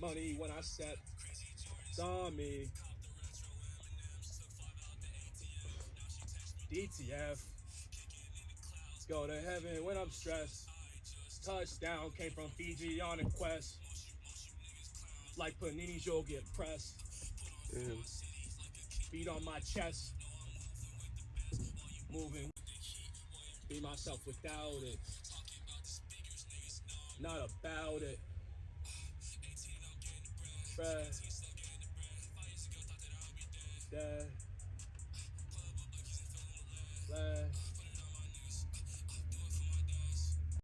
money when I step. Saw me. DTF. Go to heaven when I'm stressed. Touchdown came from Fiji on a quest. Like Panini's, you'll get pressed. Damn. Beat on my chest. Moving. Be myself without it. Not about it. Bruh.